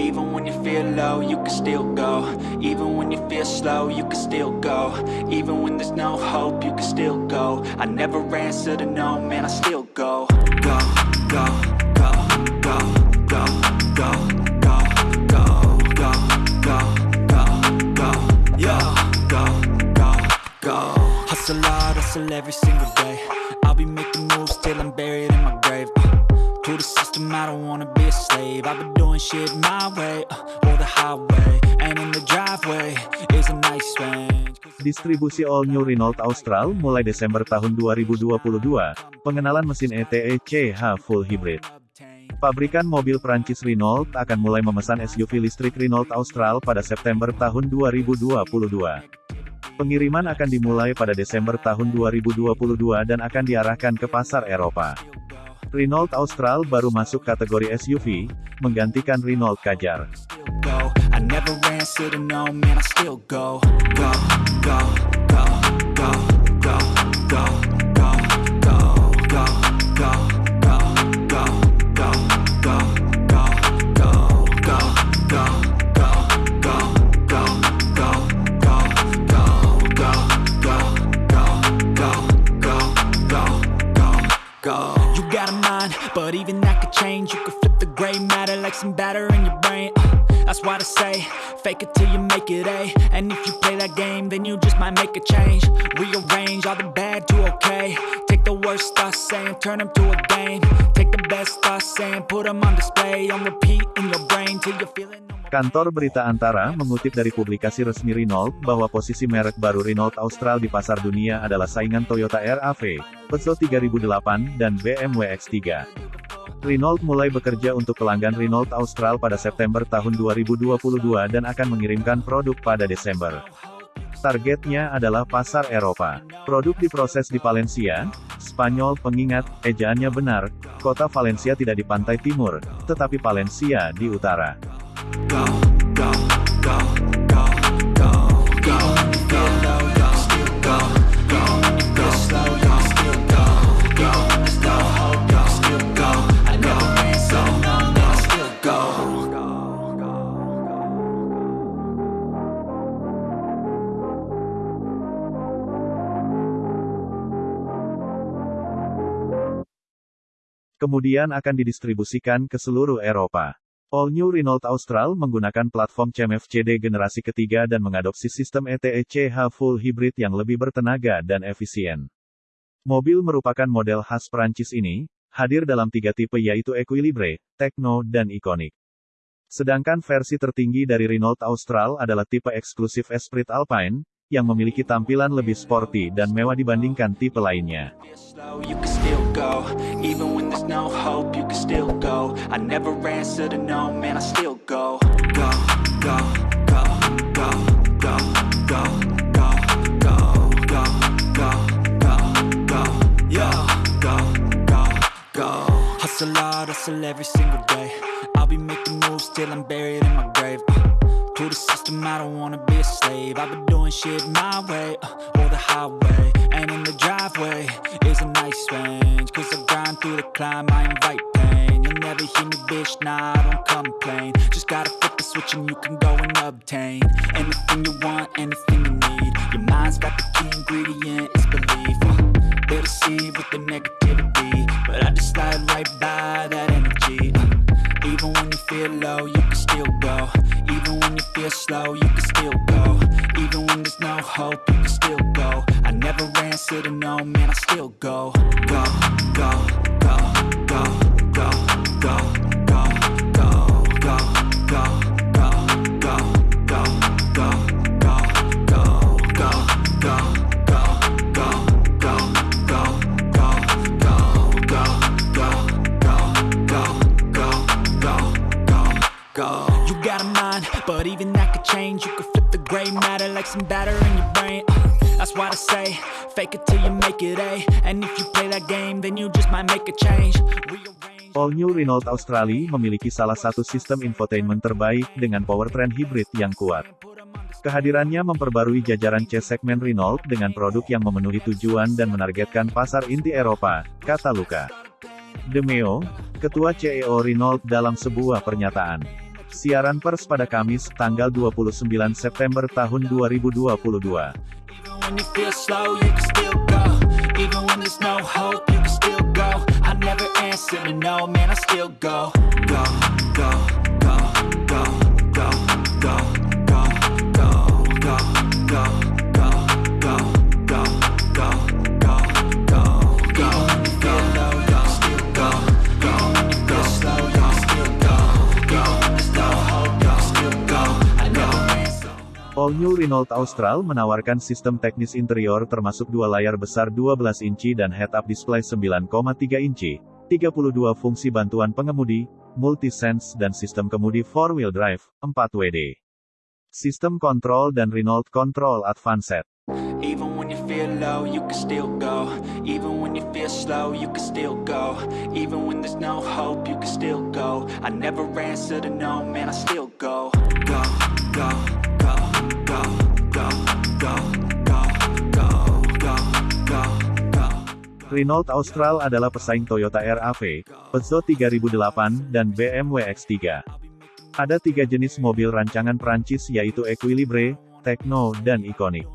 Even when you feel low, you can still go. Even when you feel slow, you can still go. Even when there's no hope, you can still go. I never answer to no, man, I still go. Go, go, go, go, go, go, go, go, go, go, go, go, yeah, go, go, go. Hustle hard, hustle every single day. I'll be making moves till I'm buried I don't wanna be a slave. I've been doing shit my way, uh, or the highway. And in the driveway is a nice range. Distribusi All New Renault Austral mulai Desember tahun 2022. Pengenalan mesin E ETE CH Full Hybrid. Pabrikan mobil Prancis Renault akan mulai memesan SUV listrik Renault Austral pada September tahun 2022. Pengiriman akan dimulai pada Desember tahun 2022 dan akan diarahkan ke pasar Eropa. Renault Austral baru masuk kategori SUV, menggantikan Renault Kajar. But even that could change. You could flip the gray matter like some batter in your brain. Uh, That's why I say, fake it till you make it A. And if you play that game, then you just might make a change. Rearrange all the bad to okay. Take the worst thoughts saying, turn them to a game. Take the best thoughts saying, put them on display. On repeat in your brain till you're feeling. Kantor Berita Antara mengutip dari publikasi resmi Renault bahwa posisi merek baru Renault Austral di pasar dunia adalah saingan Toyota RAV, Peugeot 3008, dan BMW X3. Renault mulai bekerja untuk pelanggan Renault Austral pada September tahun 2022 dan akan mengirimkan produk pada Desember. Targetnya adalah pasar Eropa. Produk diproses di Valencia, Spanyol pengingat, ejaannya benar, kota Valencia tidak di pantai timur, tetapi Valencia di utara. Kemudian akan didistribusikan ke seluruh Eropa. All New Renault Austral menggunakan platform CMF-CD generasi ketiga dan mengadopsi sistem E ETE CH Full Hybrid yang lebih bertenaga dan efisien. Mobil merupakan model khas Prancis ini, hadir dalam tiga tipe yaitu Equilibre, Techno, dan Iconic. Sedangkan versi tertinggi dari Renault Austral adalah tipe eksklusif Esprit Alpine, yang memiliki tampilan lebih sporty dan mewah dibandingkan tipe lainnya. No hope, you can still go. I never answer to no, man, I still go. Go, go, go, go, go, go, go, go, go, go, go, go, go, go, go. Hustle hard, hustle every single day. I'll be making moves till I'm buried in my grave. Uh, to the system, I don't wanna be a slave. I've been doing shit my way, uh, or the highway. In the driveway is a nice range. Cause I grind through the climb, I invite pain. You'll never hear me, bitch, nah, I don't complain. Just gotta flip the switch and you can go and obtain anything you want, anything you need. Your mind's got the key ingredient, it's belief. Uh, they'll deceive with the negativity. But I just slide right by that energy. Uh, even when you feel low, you can still go. Even when you feel slow, you can still go. Even when there's no hope, you can still go. I never answer to no, man, I still go, go, go, go, go, go, go, some batter in your brain. Uh, That's why I say, fake it till you make it A. And if you play that game, then you just might make a change. All New Renault Australia memiliki salah satu sistem infotainment terbaik, dengan powertrain hybrid yang kuat. Kehadirannya memperbarui jajaran C segmen Renault dengan produk yang memenuhi tujuan dan menargetkan pasar inti Eropa, kata Luca. Demeo, Ketua CEO Renault dalam sebuah pernyataan. Siaran pers pada Kamis, tanggal 29 September tahun 2022. Even All New Renault Austral menawarkan sistem teknis interior termasuk dua layar besar 12 inci dan head-up display 9,3 inci, 32 fungsi bantuan pengemudi, multi-sense dan sistem kemudi 4-wheel drive, 4WD. Sistem kontrol dan Renault Control Advanced. Renault Austral adalah pesaing Toyota RAV, Peugeot 3008, dan BMW X3. Ada tiga jenis mobil rancangan Prancis yaitu Equilibre, Tekno, dan Iconic.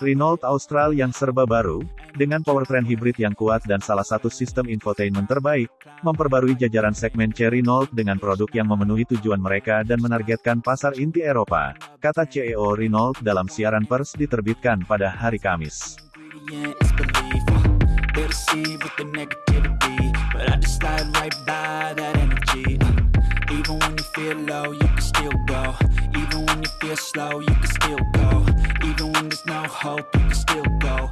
Renault Austral yang serba baru, dengan powertrain hibrid yang kuat dan salah satu sistem infotainment terbaik, memperbarui jajaran segmen C Renault dengan produk yang memenuhi tujuan mereka dan menargetkan pasar inti Eropa, kata CEO Renault dalam siaran pers diterbitkan pada hari Kamis. They're deceived with the negativity, but I just slide right by that energy. uh. Even when you feel low, you can still go. Even when you feel slow, you can still go. Even when there's no hope, you can still go.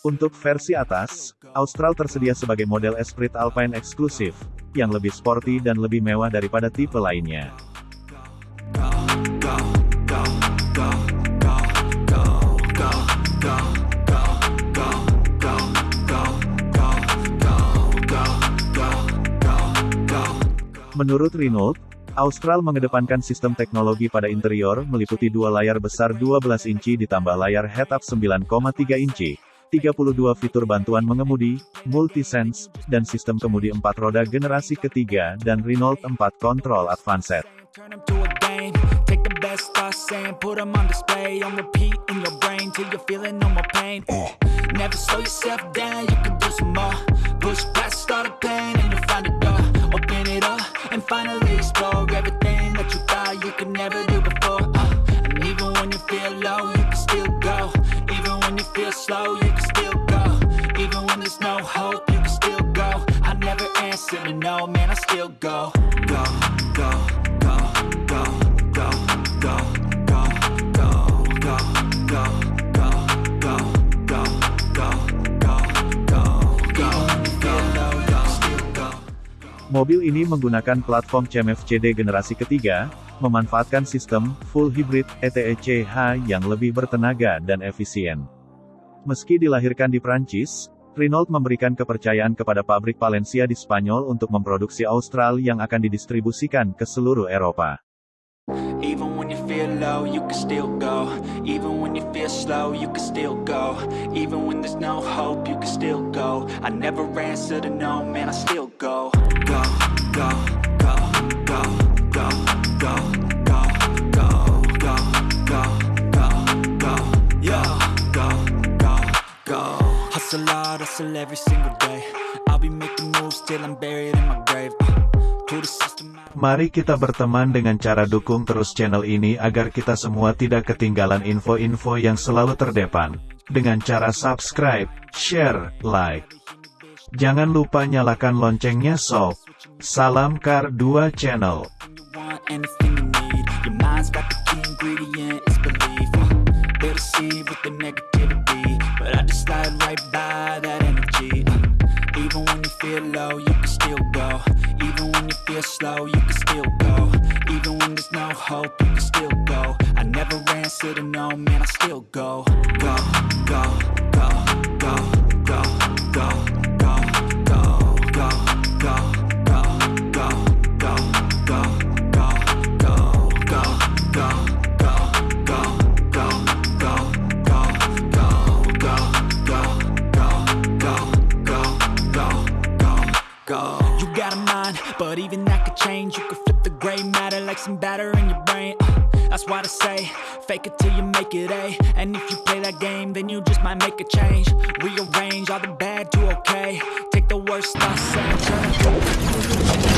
Untuk versi atas, Austral tersedia sebagai model Esprit Alpine eksklusif, yang lebih sporty dan lebih mewah daripada tipe lainnya. Menurut Renault, Austral mengedepankan sistem teknologi pada interior meliputi dua layar besar 12 inci ditambah layar head-up 9,3 inci, 32 fitur bantuan mengemudi, multi-sense, dan sistem kemudi 4 roda generasi ketiga dan Renault 4 Control Advanced. Turn explode. Mobil ini menggunakan platform CMF-CD generasi ketiga, memanfaatkan sistem full hybrid ETECH yang lebih bertenaga dan efisien. Meski dilahirkan di Prancis, Renault memberikan kepercayaan kepada pabrik Valencia di Spanyol untuk memproduksi Austral yang akan didistribusikan ke seluruh Eropa. Low, you can still go. Even when you feel slow, you can still go. Even when there's no hope, you can still go. I never answer to no, man, I still go. Go, go, go, go, go, go, go, go, go, go, go, go, go, go. Hustle hard, hustle every single day. I'll be making moves till I'm buried in my grave. Mari kita berteman dengan cara dukung terus channel ini agar kita semua tidak ketinggalan info-info yang selalu terdepan. Dengan cara subscribe, share, like. Jangan lupa nyalakan loncengnya sob. Salam Kar 2 Channel. Slow, try to say. Fake it till you make it, A. And if you play that game, then you just might make a change. Rearrange all the bad to okay. Take the worst I say, turn it